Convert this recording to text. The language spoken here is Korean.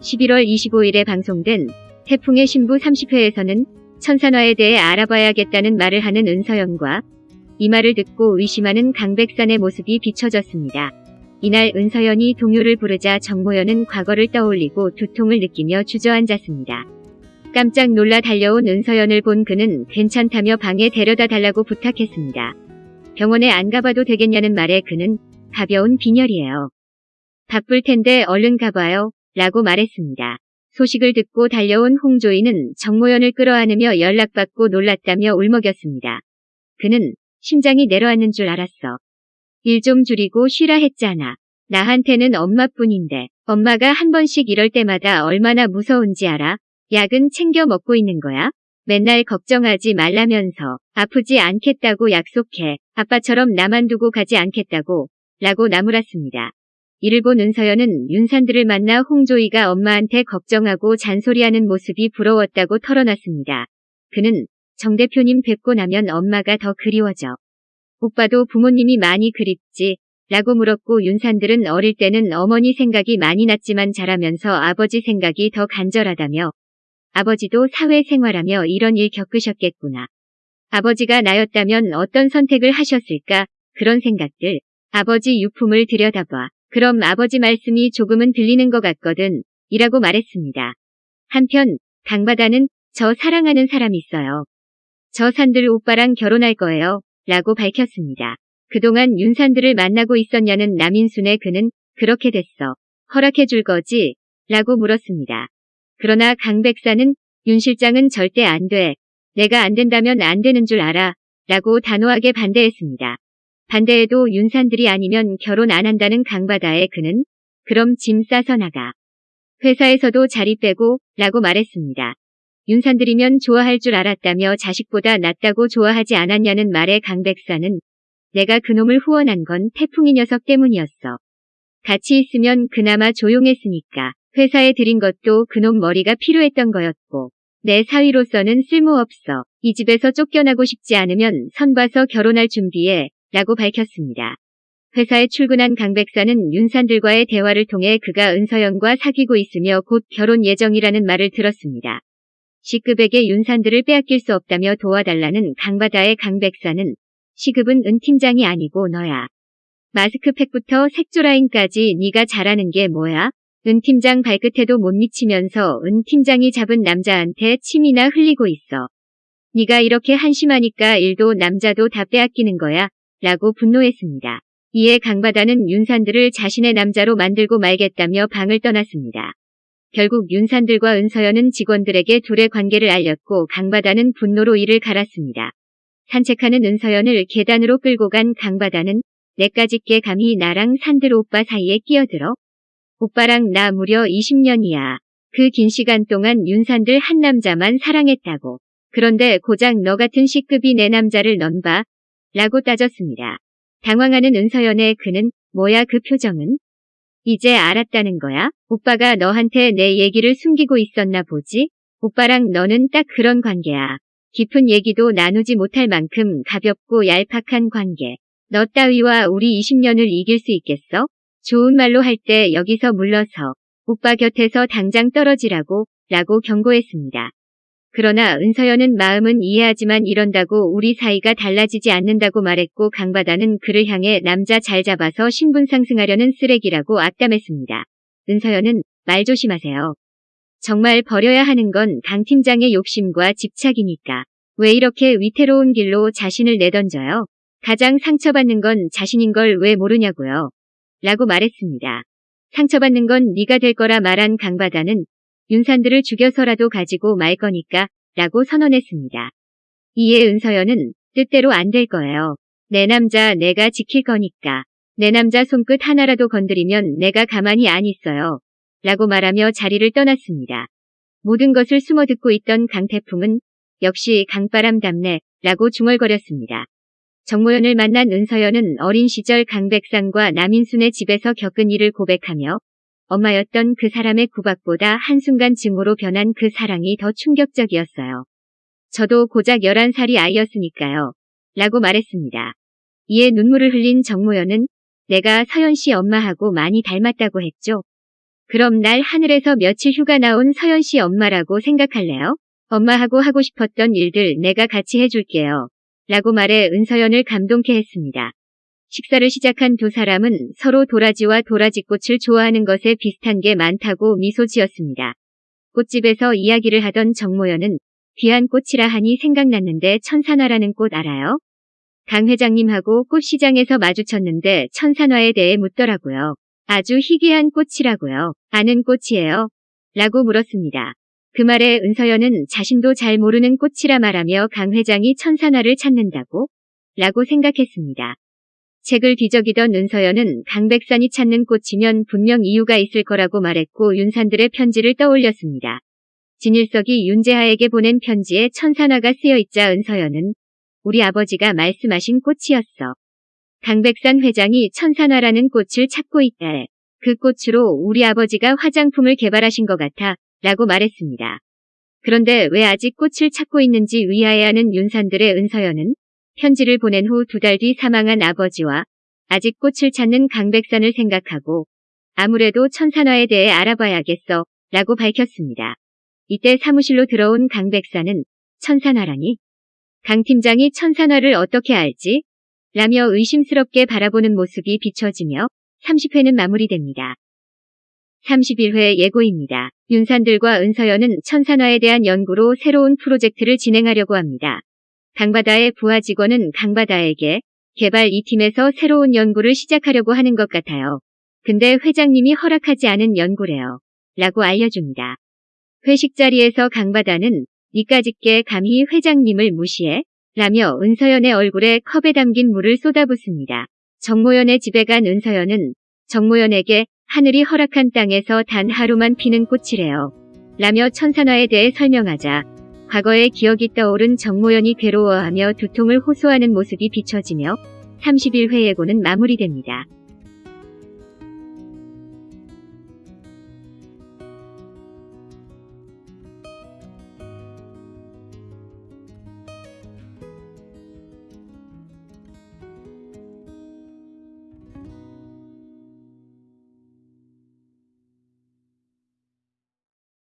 11월 25일에 방송된 태풍의 신부 30회에서는 천산화에 대해 알아봐야겠다는 말을 하는 은서연과 이 말을 듣고 의심하는 강백산의 모습이 비춰졌습니다. 이날 은서연이 동요를 부르자 정모연은 과거를 떠올리고 두통을 느끼며 주저앉았습니다. 깜짝 놀라 달려온 은서연을 본 그는 괜찮다며 방에 데려다 달라고 부탁했습니다. 병원에 안 가봐도 되겠냐는 말에 그는 가벼운 빈혈이에요. 바쁠 텐데 얼른 가봐요. 라고 말했습니다. 소식을 듣고 달려온 홍조이는 정모연을 끌어안으며 연락받고 놀랐다며 울먹였습니다. 그는 심장이 내려앉는 줄 알았어. 일 좀 줄이고 쉬라 했잖아. 나한테는 엄마뿐인데 엄마가 한 번씩 이럴 때마다 얼마나 무서운지 알아? 약은 챙겨 먹고 있는 거야? 맨날 걱정하지 말라면서 아프지 않겠다고 약속해. 아빠처럼 나만 두고 가지 않겠다고 라고 나무랐습니다. 이를 본 은서연은 윤산들을 만나 홍조이가 엄마한테 걱정하고 잔소리하는 모습이 부러웠다고 털어놨습니다. 그는 정 대표님 뵙고 나면 엄마가 더 그리워져. 오빠도 부모님이 많이 그립지 라고 물었고 윤산들은 어릴 때는 어머니 생각이 많이 났지만 자라면서 아버지 생각이 더 간절하다며 아버지도 사회생활하며 이런 일 겪으셨겠구나. 아버지가 나였다면 어떤 선택을 하셨을까 그런 생각들 아버지 유품을 들여다봐 그럼 아버지 말씀이 조금은 들리는 것 같거든 이라고 말했습니다. 한편 강바다는 저 사랑하는 사람 있어요. 저 산들 오빠랑 결혼할 거예요 라고 밝혔습니다. 그동안 윤산들을 만나고 있었냐는 남인순의 그는 그렇게 됐어. 허락해 줄 거지? 라고 물었습니다. 그러나 강 백사는 윤 실장은 절대 안 돼. 내가 안 된다면 안 되는 줄 알아. 라고 단호하게 반대했습니다. 반대에도 윤산들이 아니면 결혼 안 한다는 강바다의 그는 그럼 짐 싸서 나가. 회사에서도 자리 빼고 라고 말했습니다. 윤산들이면 좋아할 줄 알았다며 자식보다 낫다고 좋아하지 않았냐는 말에 강백사는 내가 그놈을 후원한 건 태풍이 녀석 때문이었어. 같이 있으면 그나마 조용했으니까 회사에 들인 것도 그놈 머리가 필요했던 거였고 내 사위로서는 쓸모없어. 이 집에서 쫓겨나고 싶지 않으면 선 봐서 결혼할 준비해 라고 밝혔습니다. 회사에 출근한 강 백사는 윤산들과의 대화를 통해 그가 은서연과 사귀고 있으며 곧 결혼 예정이라는 말을 들었습니다. 시급에게 윤산들을 빼앗길 수 없다며 도와달라는 강바다의 강 백사는 시급은 은 팀장이 아니고 너야. 마스크팩부터 색조라인까지 네가 잘하는 게 뭐야? 은 팀장 발끝에도 못 미치면서 은 팀장이 잡은 남자한테 침이나 흘리고 있어. 네가 이렇게 한심하니까 일도 남자도 다 빼앗기는 거야. 라고 분노했습니다. 이에 강바다는 윤산들을 자신의 남자로 만들고 말겠다며 방을 떠났습니다. 결국 윤산들과 은서연은 직원들에게 둘의 관계를 알렸고 강바다는 분노로 이를 갈았습니다. 산책하는 은서연을 계단으로 끌고 간 강바다는 내까짓게 감히 나랑 산들 오빠 사이에 끼어들어? 오빠랑 나 무려 20년이야. 그 긴 시간 동안 윤산들 한 남자만 사랑했다고. 그런데 고작 너 같은 C급이 내 남자를 넌 봐. 라고 따졌습니다. 당황하는 은서연의 그는 뭐야 그 표정은? 이제 알았다는 거야? 오빠가 너한테 내 얘기를 숨기고 있었나 보지? 오빠랑 너는 딱 그런 관계야. 깊은 얘기도 나누지 못할 만큼 가볍고 얄팍한 관계. 너 따위와 우리 20년을 이길 수 있겠어? 좋은 말로 할 때 여기서 물러서 오빠 곁에서 당장 떨어지라고 라고 경고했습니다. 그러나 은서연은 마음은 이해하지만 이런다고 우리 사이가 달라지지 않는다고 말했고 강바다는 그를 향해 남자 잘 잡아서 신분 상승하려는 쓰레기라고 악담했습니다. 은서연은 말 조심하세요. 정말 버려야 하는 건 강 팀장의 욕심과 집착이니까. 왜 이렇게 위태로운 길로 자신을 내던져요? 가장 상처받는 건 자신인 걸 왜 모르냐고요. 라고 말했습니다. 상처받는 건 네가 될 거라 말한 강바다는 윤산들을 죽여서라도 가지고 말 거니까 라고 선언했습니다. 이에 은서연은 뜻대로 안 될 거예요. 내 남자 내가 지킬 거니까. 내 남자 손끝 하나라도 건드리면 내가 가만히 안 있어요. 라고 말하며 자리를 떠났습니다. 모든 것을 숨어 듣고 있던 강태풍은 역시 강바람 답네 라고 중얼거렸습니다. 정모연을 만난 은서연은 어린 시절 강백상과 남인순의 집에서 겪은 일을 고백하며 엄마였던 그 사람의 구박보다 한순간 증오로 변한 그 사랑이 더 충격적이었어요. 저도 고작 11살이 아이였으니까요. 라고 말했습니다. 이에 눈물을 흘린 정모연은 내가 서연 씨 엄마하고 많이 닮았다고 했죠. 그럼 날 하늘에서 며칠 휴가 나온 서연 씨 엄마라고 생각할래요? 엄마하고 하고 싶었던 일들 내가 같이 해줄게요. 라고 말해 은서연을 감동케 했습니다. 식사를 시작한 두 사람은 서로 도라지와 도라지꽃을 좋아하는 것에 비슷한 게 많다고 미소 지었습니다. 꽃집에서 이야기를 하던 정모연은 귀한 꽃이라 하니 생각났는데 천산화라는 꽃 알아요? 강 회장님하고 꽃시장에서 마주쳤는데 천산화에 대해 묻더라고요. 아주 희귀한 꽃이라고요. 아는 꽃이에요. 라고 물었습니다. 그 말에 은서연은 자신도 잘 모르는 꽃이라 말하며 강 회장이 천산화를 찾는다고? 라고 생각했습니다. 책을 뒤적이던 은서연은 강백산이 찾는 꽃이면 분명 이유가 있을 거라고 말했고 윤산들의 편지를 떠올렸습니다. 진일석이 윤재하에게 보낸 편지에 천산화가 쓰여 있자 은서연은 우리 아버지가 말씀하신 꽃이었어. 강백산 회장이 천산화라는 꽃을 찾고 있다에 그 꽃으로 우리 아버지가 화장품을 개발하신 것 같아 라고 말했습니다. 그런데 왜 아직 꽃을 찾고 있는지 의아해하는 윤산들의 은서연은 편지를 보낸 후 두 달 뒤 사망한 아버지와 아직 꽃을 찾는 강백산을 생각하고 아무래도 천산화에 대해 알아봐야겠어 라고 밝혔습니다. 이때 사무실로 들어온 강백산은 천산화라니? 강 팀장이 천산화를 어떻게 알지? 라며 의심스럽게 바라보는 모습이 비춰지며 30회는 마무리됩니다. 31회 예고입니다. 윤산들과 은서연은 천산화에 대한 연구로 새로운 프로젝트를 진행하려고 합니다. 강바다의 부하 직원은 강바다에게 개발 이 팀에서 새로운 연구를 시작하려고 하는 것 같아요. 근데 회장님이 허락하지 않은 연구래요. 라고 알려줍니다. 회식 자리에서 강바다는 니까짓게 감히 회장님을 무시해? 라며 은서연의 얼굴에 컵에 담긴 물을 쏟아붓습니다. 정모연의 집에 간 은서연은 정모연에게 하늘이 허락한 땅에서 단 하루만 피는 꽃이래요. 라며 천산화에 대해 설명하자 과거의 기억이 떠오른 정모연이 괴로워하며 두통을 호소하는 모습이 비춰지며 31회 예고는 마무리됩니다.